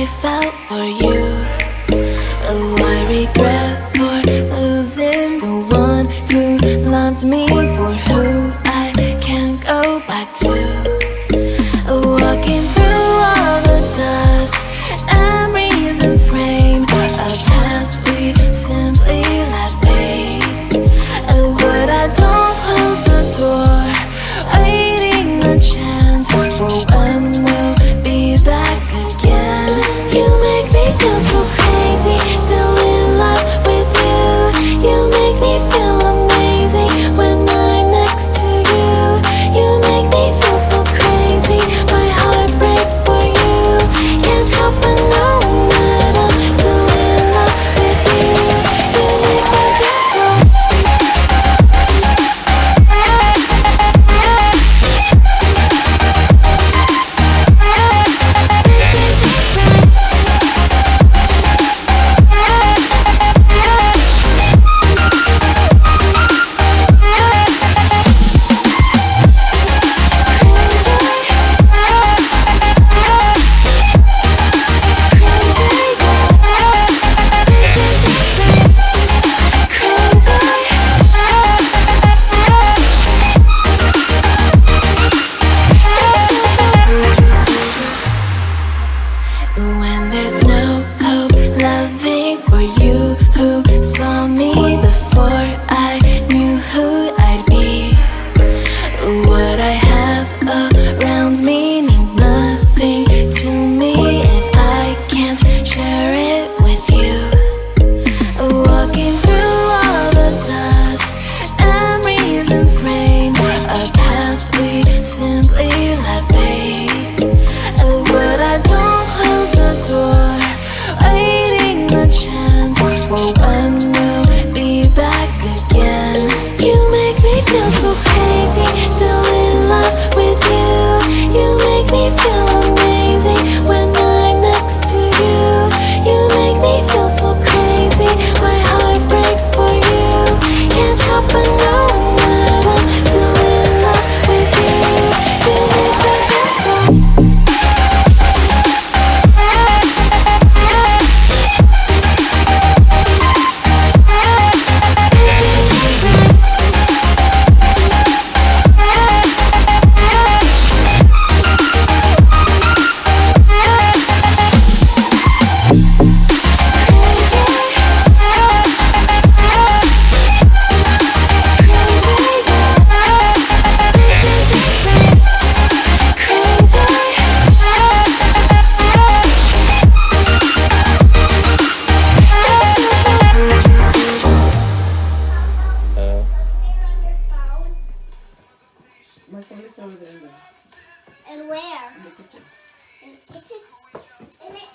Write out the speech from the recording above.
I felt for you. Oh, I regret for losing the one who loved me. When there's no hope, loving for you place over there? And where? In the kitchen. In the kitchen? Isn't it